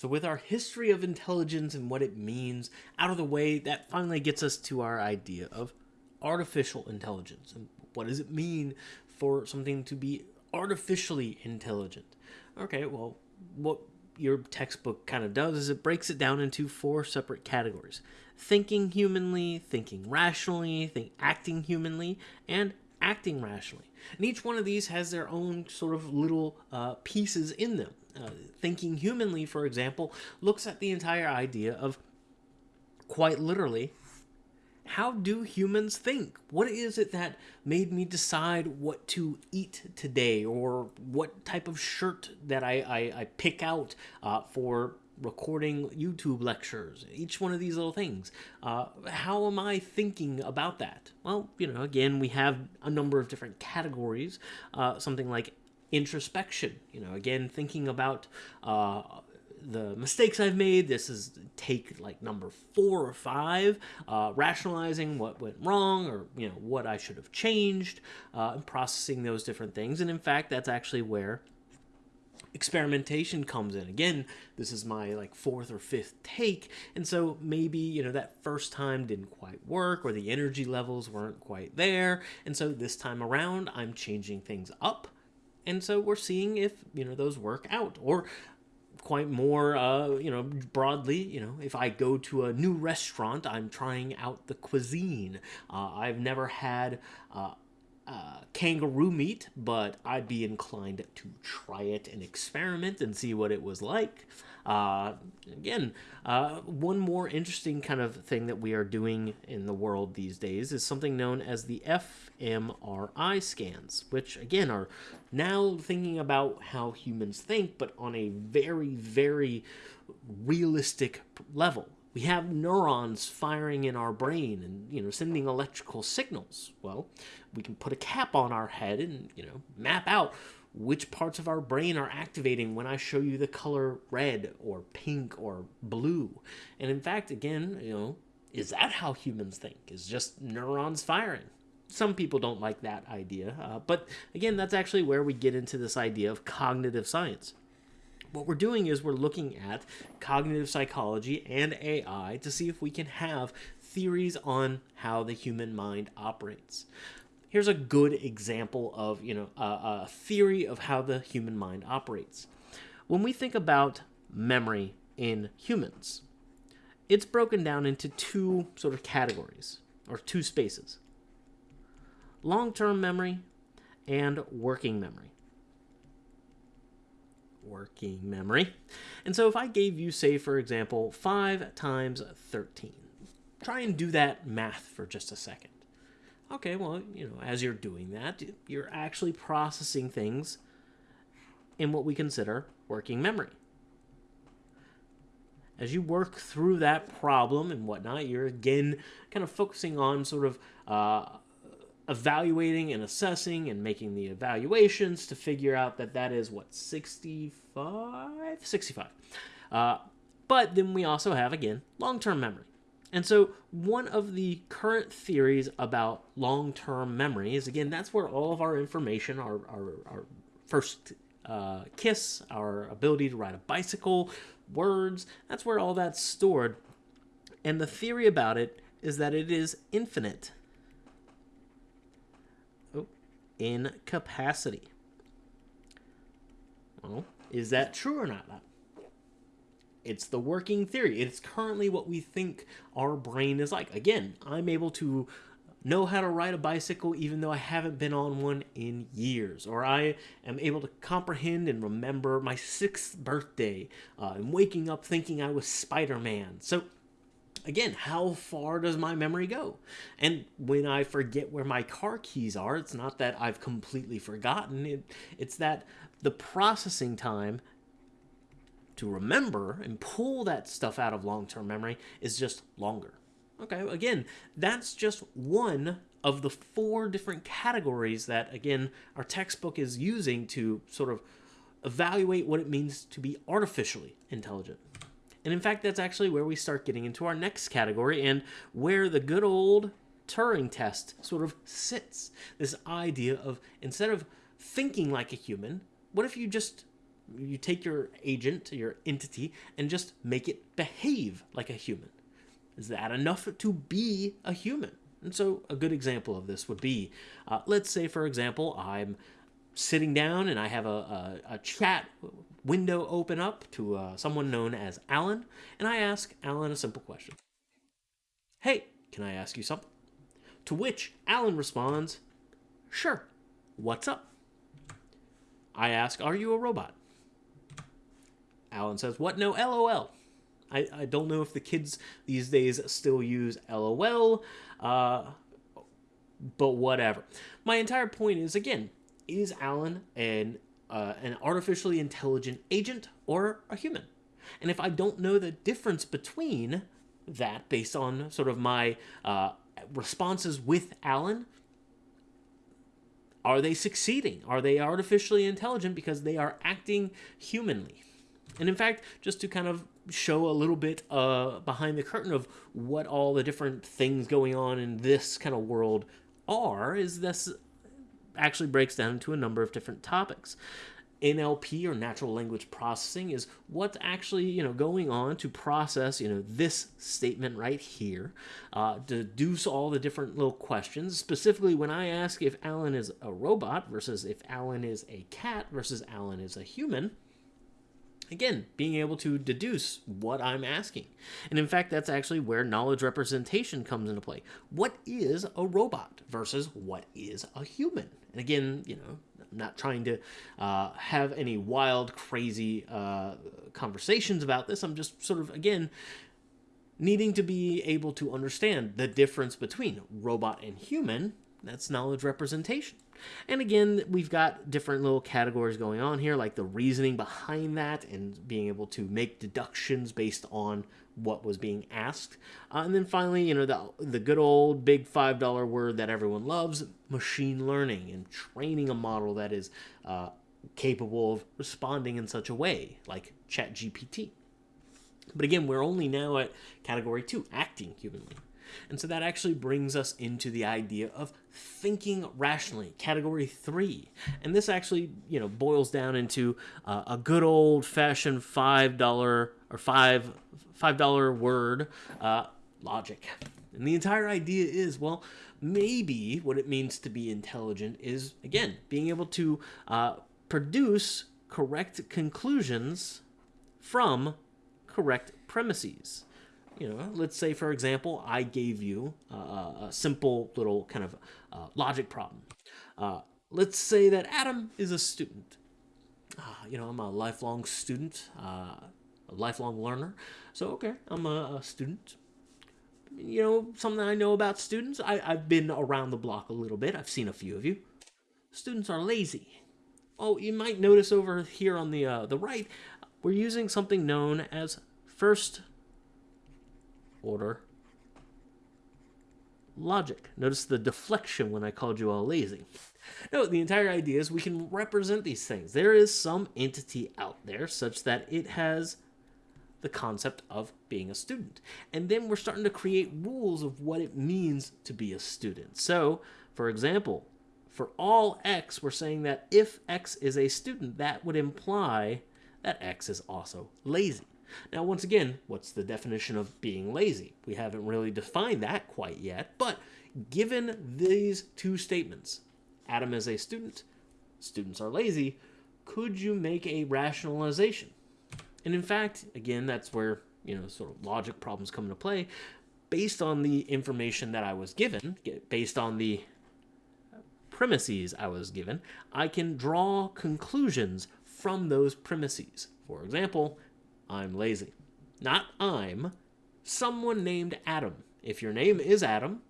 So, with our history of intelligence and what it means out of the way, that finally gets us to our idea of artificial intelligence. And what does it mean for something to be artificially intelligent? Okay, well, what your textbook kind of does is it breaks it down into four separate categories thinking humanly, thinking rationally, think, acting humanly, and acting rationally. And each one of these has their own sort of little uh, pieces in them. Uh, thinking humanly, for example, looks at the entire idea of quite literally how do humans think? What is it that made me decide what to eat today or what type of shirt that I, I, I pick out uh, for recording YouTube lectures, each one of these little things. Uh, how am I thinking about that? Well, you know, again, we have a number of different categories. Uh, something like introspection, you know, again, thinking about uh, the mistakes I've made. This is take like number four or five, uh, rationalizing what went wrong or you know what I should have changed, uh, and processing those different things. And in fact, that's actually where experimentation comes in again this is my like fourth or fifth take and so maybe you know that first time didn't quite work or the energy levels weren't quite there and so this time around i'm changing things up and so we're seeing if you know those work out or quite more uh, you know broadly you know if i go to a new restaurant i'm trying out the cuisine. Uh, i've never had uh, uh, kangaroo meat, but I'd be inclined to try it and experiment and see what it was like. Uh, again, uh, one more interesting kind of thing that we are doing in the world these days is something known as the fMRI scans, which again are now thinking about how humans think, but on a very, very realistic level we have neurons firing in our brain and you know sending electrical signals. Well we can put a cap on our head and you know map out which parts of our brain are activating when i show you the color red or pink or blue. And in fact again you know is that how humans think? Is just neurons firing. Some people don't like that idea uh, but again that's actually where we get into this idea of cognitive science what we're doing is we're looking at cognitive psychology and AI to see if we can have theories on how the human mind operates. Here's a good example of, you know, a, a theory of how the human mind operates. When we think about memory in humans, it's broken down into two sort of categories or two spaces. Long-term memory and working memory working memory. And so if I gave you, say, for example, 5 times 13, try and do that math for just a second. Okay, well, you know, as you're doing that, you're actually processing things in what we consider working memory. As you work through that problem and whatnot, you're again kind of focusing on sort of uh, evaluating and assessing and making the evaluations to figure out that that is what 65 65 uh, but then we also have again long-term memory. And so one of the current theories about long-term memory is again that's where all of our information our, our, our first uh, kiss our ability to ride a bicycle words that's where all that's stored. And the theory about it is that it is infinite incapacity. Well, is that true or not? It's the working theory. It's currently what we think our brain is like. Again, I'm able to know how to ride a bicycle even though I haven't been on one in years. Or I am able to comprehend and remember my sixth birthday uh, and waking up thinking I was Spider Man. So again, how far does my memory go? And when I forget where my car keys are, it's not that I've completely forgotten. It, it's that the processing time to remember and pull that stuff out of long-term memory is just longer. Okay, again, that's just one of the four different categories that, again, our textbook is using to sort of evaluate what it means to be artificially intelligent. And in fact, that's actually where we start getting into our next category and where the good old Turing test sort of sits. This idea of instead of thinking like a human, what if you just you take your agent, your entity, and just make it behave like a human. Is that enough to be a human? And so, a good example of this would be uh, let's say, for example, I'm sitting down and I have a, a, a chat window open up to uh, someone known as Alan, and I ask Alan a simple question Hey, can I ask you something? To which Alan responds, Sure, what's up? I ask, Are you a robot? Alan says, What? No, LOL. I, I don't know if the kids these days still use LOL, uh, but whatever. My entire point is again, is Alan an uh, an artificially intelligent agent or a human? And if I don't know the difference between that based on sort of my uh, responses with Alan, are they succeeding? Are they artificially intelligent because they are acting humanly? And in fact, just to kind of show a little bit uh, behind the curtain of what all the different things going on in this kind of world are, is this actually breaks down into a number of different topics. NLP or natural language processing is what's actually you know going on to process you know this statement right here, uh, deduce all the different little questions. Specifically, when I ask if Alan is a robot versus if Alan is a cat versus Alan is a human, Again, being able to deduce what I'm asking. And in fact, that's actually where knowledge representation comes into play. What is a robot versus what is a human? And again, you know, I'm not trying to uh, have any wild, crazy uh, conversations about this. I'm just sort of, again, needing to be able to understand the difference between robot and human. That's knowledge representation. And again, we've got different little categories going on here, like the reasoning behind that and being able to make deductions based on what was being asked. Uh, and then finally, you know, the, the good old big $5 word that everyone loves, machine learning and training a model that is uh, capable of responding in such a way, like ChatGPT. But again, we're only now at category two, acting humanly. And so that actually brings us into the idea of thinking rationally, category three. And this actually, you know, boils down into uh, a good old fashioned $5 or five, $5 word, uh, logic. And the entire idea is, well, maybe what it means to be intelligent is, again, being able to uh, produce correct conclusions from correct premises you know, let's say, for example, I gave you a simple little kind of uh, logic problem. Uh, let's say that Adam is a student. Ah, you know, I'm a lifelong student, uh, a lifelong learner. So, okay, I'm a, a, student. You know, something I know about students, I, I've been around the block a little bit. I've seen a few of you. Students are lazy. Oh, you might notice over here on the, uh, the right, we're using something known as first order logic. Notice the deflection when I called you all lazy. No, the entire idea is we can represent these things. There is some entity out there such that it has the concept of being a student. And then we're starting to create rules of what it means to be a student. So, for example, for all x, we're saying that if x is a student, that would imply that x is also lazy. Now, once again, what's the definition of being lazy? We haven't really defined that quite yet, but given these two statements, Adam is a student, students are lazy, could you make a rationalization? And in fact, again, that's where, you know, sort of logic problems come into play. Based on the information that I was given, based on the premises I was given, I can draw conclusions from those premises. For example, I'm lazy. Not I'm, someone named Adam. If your name is Adam,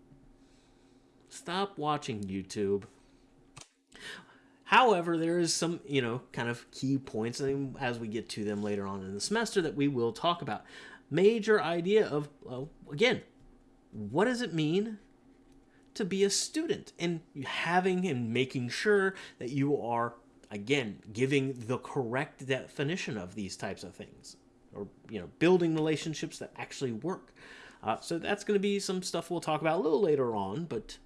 stop watching YouTube. However, there is some, you know, kind of key points as we get to them later on in the semester that we will talk about. Major idea of, well, again, what does it mean to be a student and having and making sure that you are, again, giving the correct definition of these types of things or you know building relationships that actually work. Uh, so that's going to be some stuff we'll talk about a little later on, but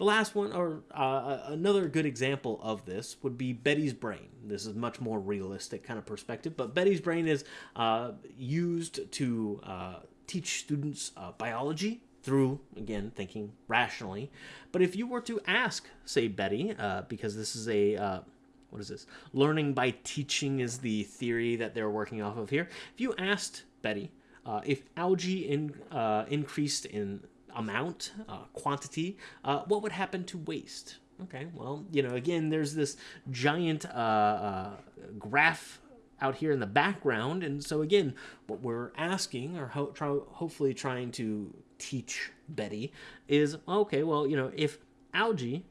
The last one, or uh, another good example of this, would be Betty's brain. This is much more realistic kind of perspective, but Betty's brain is uh, used to uh, teach students uh, biology through, again, thinking rationally. But if you were to ask, say, Betty, uh, because this is a what is this? Learning by teaching is the theory that they're working off of here. If you asked Betty uh, if algae in, uh, increased in amount, uh, quantity, uh, what would happen to waste? Okay, well, you know, again, there's this giant uh, uh, graph out here in the background, and so again, what we're asking, or ho try, hopefully trying to teach Betty, is okay, well, you know, if algae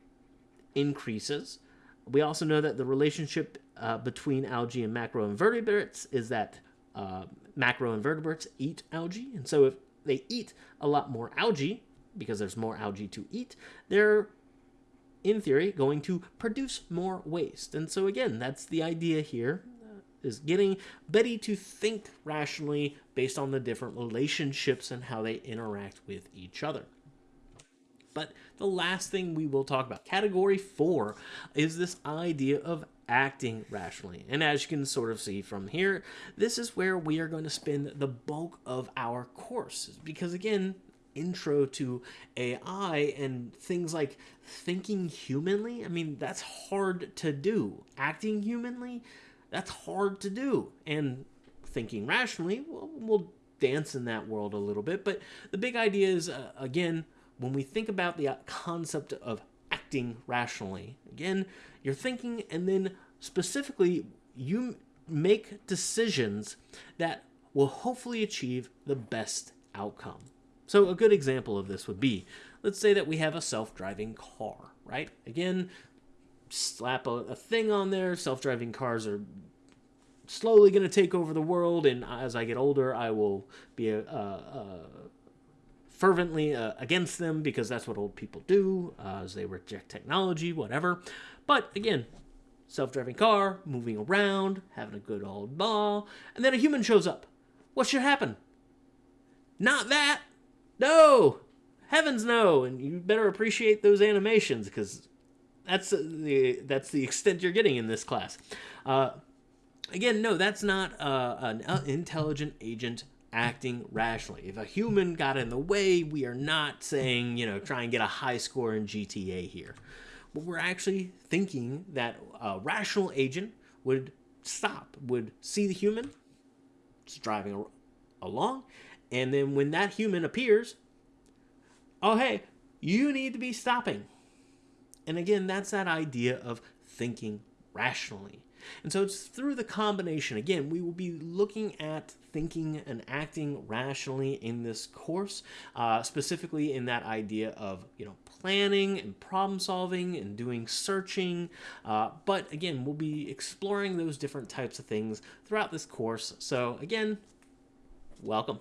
increases, we also know that the relationship uh, between algae and macroinvertebrates is that uh, macroinvertebrates eat algae, and so if they eat a lot more algae, because there's more algae to eat, they're, in theory, going to produce more waste. And so again, that's the idea here, uh, is getting Betty to think rationally based on the different relationships and how they interact with each other. But the last thing we will talk about, category four, is this idea of acting rationally. And as you can sort of see from here, this is where we are going to spend the bulk of our course. Because again, intro to AI and things like thinking humanly, I mean, that's hard to do. Acting humanly, that's hard to do. And thinking rationally, well, we'll dance in that world a little bit. But the big idea is, uh, again, when we think about the uh, concept of acting rationally, again, you're thinking and then specifically you make decisions that will hopefully achieve the best outcome. So a good example of this would be, let's say that we have a self-driving car, right? Again, slap a, a thing on there, self-driving cars are slowly going to take over the world, and as I get older, I will be a, a, a fervently uh, against them because that's what old people do, uh, as they reject technology, whatever. But again, self-driving car, moving around, having a good old ball, and then a human shows up. What should happen? Not that. No. Heavens no. And you better appreciate those animations because that's the that's the extent you're getting in this class. Uh, again, no, that's not uh, an intelligent agent acting rationally. If a human got in the way, we are not saying, you know, try and get a high score in GTA here. But we're actually thinking that a rational agent would stop, would see the human driving along, and then when that human appears, oh, hey, you need to be stopping. And again, that's that idea of thinking rationally. And so it's through the combination. Again, we will be looking at thinking and acting rationally in this course, uh, specifically in that idea of, you know, planning and problem solving and doing searching. Uh, but again, we'll be exploring those different types of things throughout this course. So again, welcome.